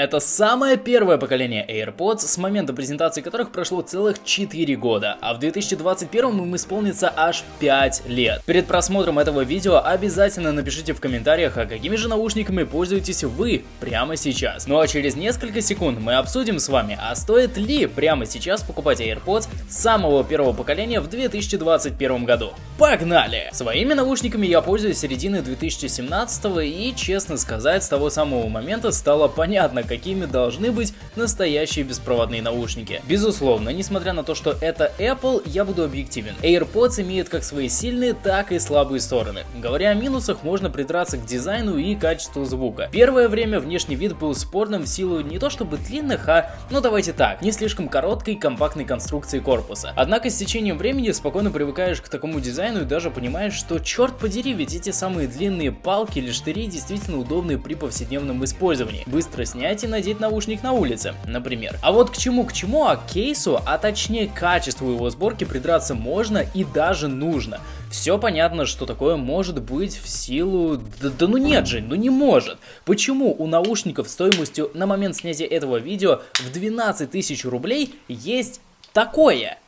Это самое первое поколение AirPods, с момента презентации которых прошло целых 4 года, а в 2021 им исполнится аж 5 лет. Перед просмотром этого видео обязательно напишите в комментариях, а какими же наушниками пользуетесь вы прямо сейчас. Ну а через несколько секунд мы обсудим с вами, а стоит ли прямо сейчас покупать AirPods самого первого поколения в 2021 году. Погнали! Своими наушниками я пользуюсь середины 2017 и, честно сказать, с того самого момента стало понятно, какими должны быть настоящие беспроводные наушники. Безусловно, несмотря на то, что это Apple, я буду объективен. AirPods имеет как свои сильные, так и слабые стороны. Говоря о минусах, можно придраться к дизайну и качеству звука. Первое время внешний вид был спорным в силу не то чтобы длинных, а, ну давайте так, не слишком короткой компактной конструкции корпуса. Однако с течением времени спокойно привыкаешь к такому дизайну и даже понимаешь, что черт подери, ведь эти самые длинные палки или штыри действительно удобны при повседневном использовании. Быстро снять и надеть наушник на улице, например. А вот к чему к чему, а к кейсу, а точнее качеству его сборки придраться можно и даже нужно. Все понятно, что такое может быть в силу... Да, да ну нет же, ну не может. Почему у наушников стоимостью на момент снятия этого видео в 12 тысяч рублей есть такое?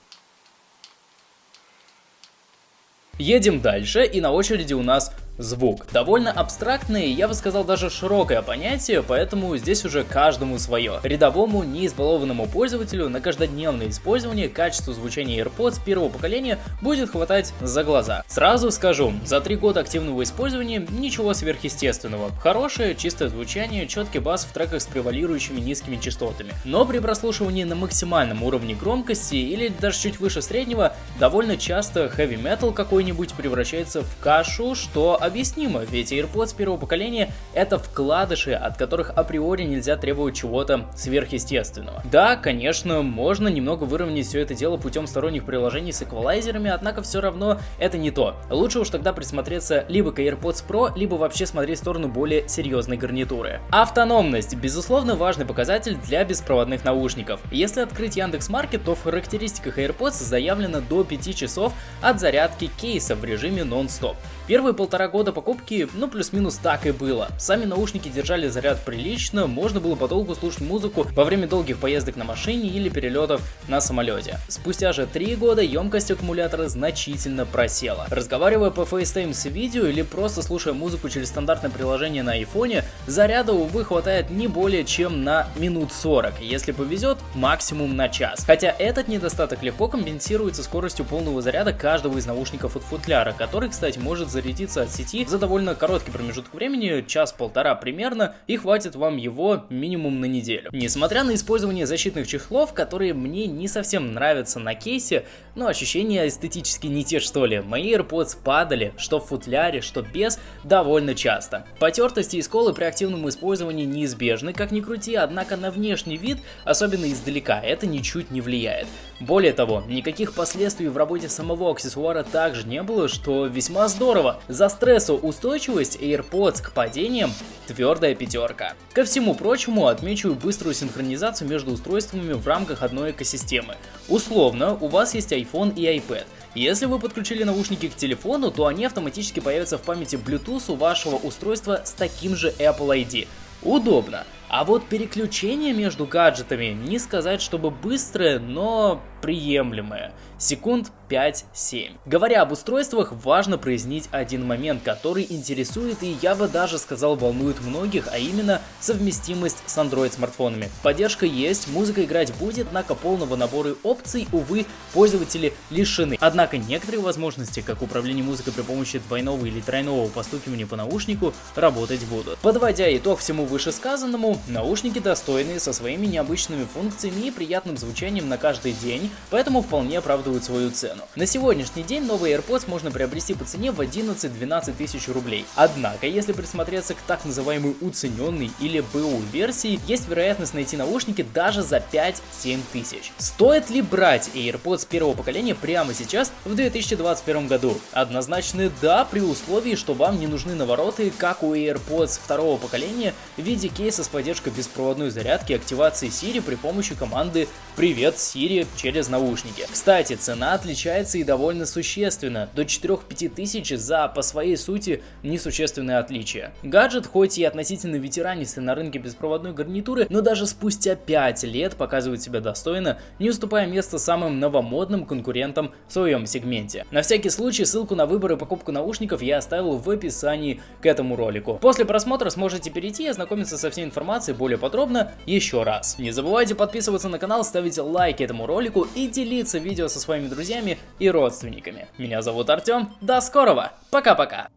Едем дальше, и на очереди у нас звук. Довольно абстрактное, я бы сказал даже широкое понятие, поэтому здесь уже каждому свое. Рядовому, неизбалованному пользователю на каждодневное использование качество звучания AirPods первого поколения будет хватать за глаза. Сразу скажу, за три года активного использования ничего сверхъестественного. Хорошее, чистое звучание, четкий бас в треках с превалирующими низкими частотами. Но при прослушивании на максимальном уровне громкости или даже чуть выше среднего, довольно часто heavy metal какой-нибудь превращается в кашу, что объяснимо, ведь AirPods первого поколения это вкладыши, от которых априори нельзя требовать чего-то сверхъестественного. Да, конечно, можно немного выровнять все это дело путем сторонних приложений с эквалайзерами, однако все равно это не то. Лучше уж тогда присмотреться либо к AirPods Pro, либо вообще смотреть в сторону более серьезной гарнитуры. Автономность, безусловно, важный показатель для беспроводных наушников. Если открыть Яндекс.Маркет, то в характеристиках AirPods заявлено до 5 часов от зарядки кейса в режиме нон-стоп. Первые полтора года покупки, ну плюс-минус так и было. Сами наушники держали заряд прилично, можно было подолгу слушать музыку во время долгих поездок на машине или перелетов на самолете. Спустя же три года емкость аккумулятора значительно просела. Разговаривая по FaceTime с видео или просто слушая музыку через стандартное приложение на айфоне, заряда, увы, хватает не более чем на минут 40, если повезет, максимум на час. Хотя этот недостаток легко компенсируется скоростью полного заряда каждого из наушников от футляра, который, кстати, может зарядиться от сети за довольно короткий промежуток времени, час-полтора примерно, и хватит вам его минимум на неделю. Несмотря на использование защитных чехлов, которые мне не совсем нравятся на кейсе, но ощущения эстетически не те что ли, мои AirPods падали, что в футляре, что без, довольно часто. Потертости и сколы при активном использовании неизбежны, как ни крути, однако на внешний вид, особенно издалека, это ничуть не влияет. Более того, никаких последствий в работе самого аксессуара также не было, что весьма здорово. За стрессоустойчивость AirPods к падениям твердая пятерка. Ко всему прочему, отмечу быструю синхронизацию между устройствами в рамках одной экосистемы. Условно, у вас есть iPhone и iPad. Если вы подключили наушники к телефону, то они автоматически появятся в памяти Bluetooth у вашего устройства с таким же Apple ID. Удобно. А вот переключение между гаджетами не сказать, чтобы быстрое, но приемлемое. Секунд 5-7. Говоря об устройствах, важно прояснить один момент, который интересует и я бы даже сказал волнует многих, а именно совместимость с Android смартфонами. Поддержка есть, музыка играть будет, однако полного набора опций, увы, пользователи лишены. Однако некоторые возможности, как управление музыкой при помощи двойного или тройного постукивания по наушнику, работать будут. Подводя итог всему вышесказанному, наушники достойные со своими необычными функциями и приятным звучанием на каждый день, поэтому вполне оправдывают свою цену. На сегодняшний день новые AirPods можно приобрести по цене в 11-12 тысяч рублей. Однако, если присмотреться к так называемой уцененной или БУ версии, есть вероятность найти наушники даже за 5-7 тысяч. Стоит ли брать AirPods первого поколения прямо сейчас в 2021 году? Однозначно да, при условии, что вам не нужны навороты, как у AirPods второго поколения в виде кейса с поддержкой беспроводной зарядки активации Siri при помощи команды «Привет, Siri» через наушники. Кстати, цена отличается и довольно существенно, до 4-5 тысяч за по своей сути несущественное отличие. Гаджет хоть и относительно ветеранистый на рынке беспроводной гарнитуры, но даже спустя 5 лет показывает себя достойно, не уступая место самым новомодным конкурентам в своем сегменте. На всякий случай ссылку на выбор и покупку наушников я оставил в описании к этому ролику. После просмотра сможете перейти и ознакомиться со всей информацией более подробно еще раз. Не забывайте подписываться на канал, ставить лайки этому ролику и делиться видео со своими друзьями и родственниками. Меня зовут Артем, до скорого, пока-пока!